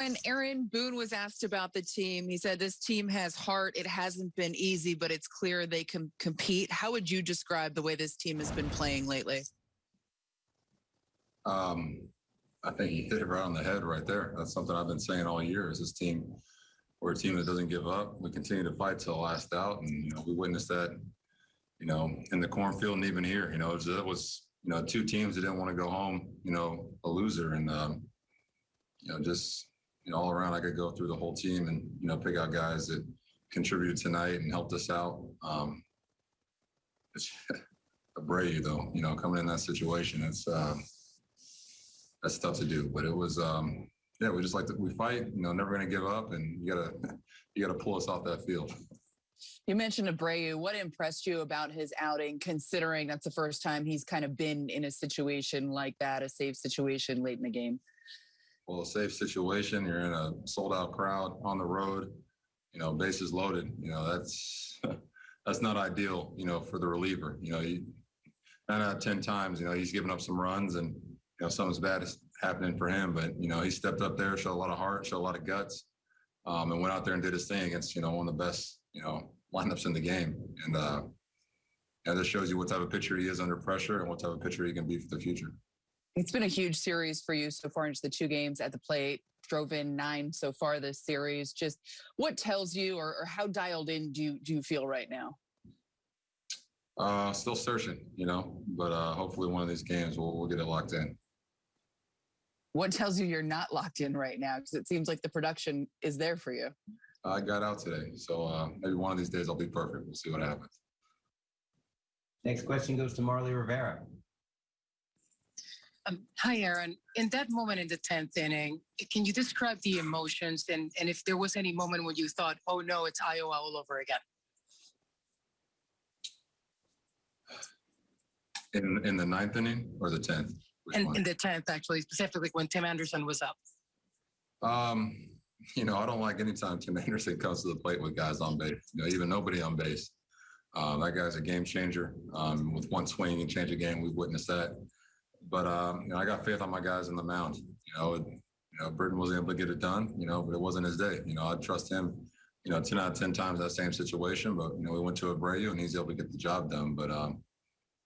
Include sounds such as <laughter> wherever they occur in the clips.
When Aaron Boone was asked about the team, he said this team has heart. It hasn't been easy, but it's clear they can compete. How would you describe the way this team has been playing lately? Um, I think you hit it right on the head right there. That's something I've been saying all year. Is this team, we're a team that doesn't give up. We continue to fight till last out, and you know we witnessed that, you know, in the cornfield and even here. You know, it was, it was you know two teams that didn't want to go home. You know, a loser, and um, you know just you know all around I could go through the whole team and you know pick out guys that contributed tonight and helped us out. Um, it's <laughs> Abreu though, you know, coming in that situation, it's. Um, that's tough to do. But it was, um, yeah, we just like to we fight. You know, never going to give up, and you gotta <laughs> you gotta pull us off that field. You mentioned Abreu. What impressed you about his outing, considering that's the first time he's kind of been in a situation like that, a safe situation late in the game? Well, a safe situation. You're in a sold out crowd on the road. You know, bases loaded. You know, that's <laughs> that's not ideal. You know, for the reliever. You know, he, nine out of ten times, you know, he's given up some runs and you know, something's bad is happening for him. But, you know, he stepped up there, showed a lot of heart, showed a lot of guts, um, and went out there and did his thing against, you know, one of the best, you know, lineups in the game. And, uh, and this shows you what type of pitcher he is under pressure and what type of pitcher he can be for the future. It's been a huge series for you so far into the two games at the plate. Drove in nine so far this series. Just what tells you, or, or how dialed in do you do you feel right now? Uh, still searching, you know, but uh, hopefully one of these games we'll, we'll get it locked in. What tells you you're not locked in right now? Because it seems like the production is there for you. I got out today, so uh, maybe one of these days I'll be perfect. We'll see what happens. Next question goes to Marly Rivera. Um, hi, Aaron. In that moment in the 10th inning, can you describe the emotions and, and if there was any moment when you thought, oh no, it's Iowa all over again? In in the ninth inning or the tenth? And in the 10th, actually, specifically when Tim Anderson was up. Um, you know, I don't like anytime Tim <laughs> Anderson comes to the plate with guys on base. You know, even nobody on base. Um, that guy's a game changer. Um, with one swing and change a game, we've witnessed that. But um, you know, I got faith on my guys in the mound. You know, it, you know, Britton wasn't able to get it done. You know, but it wasn't his day. You know, I trust him. You know, ten out of ten times that same situation. But you know, we went to Abreu and he's able to get the job done. But um,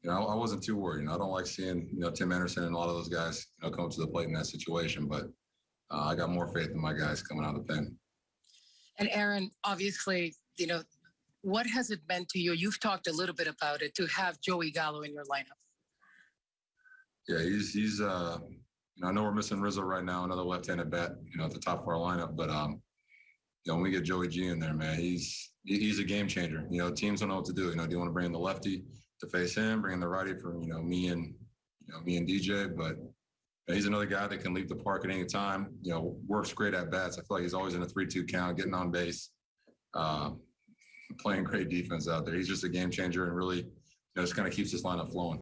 you know, I wasn't too worried. You know, I don't like seeing, you know, Tim Anderson and a lot of those guys, you know, come to the plate in that situation, but uh, I got more faith in my guys coming out of the pen. And Aaron, obviously, you know, what has it meant to you? You've talked a little bit about it to have Joey Gallo in your lineup. Yeah, he's he's uh you know, I know we're missing Rizzo right now, another left-handed bat, you know, at the top of our lineup, but um, you know, when we get Joey G in there, man, he's he's a game changer. You know, teams don't know what to do. You know, do you want to bring in the lefty? to face him, bring in the righty for you know me and you know me and DJ. But he's another guy that can leave the park at any time. You know, works great at bats. I feel like he's always in a three-two count, getting on base, uh, playing great defense out there. He's just a game changer and really, you know, just kind of keeps this lineup flowing.